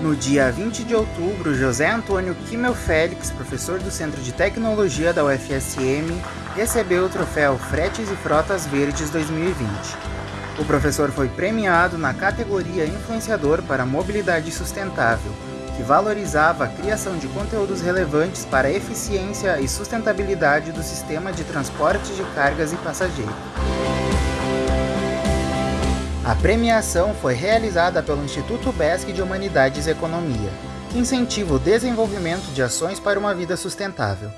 No dia 20 de outubro, José Antônio Kimmel Félix, professor do Centro de Tecnologia da UFSM, recebeu o troféu Fretes e Frotas Verdes 2020. O professor foi premiado na categoria Influenciador para Mobilidade Sustentável, que valorizava a criação de conteúdos relevantes para a eficiência e sustentabilidade do sistema de transporte de cargas e passageiros. A premiação foi realizada pelo Instituto BESC de Humanidades e Economia, que incentiva o desenvolvimento de ações para uma vida sustentável.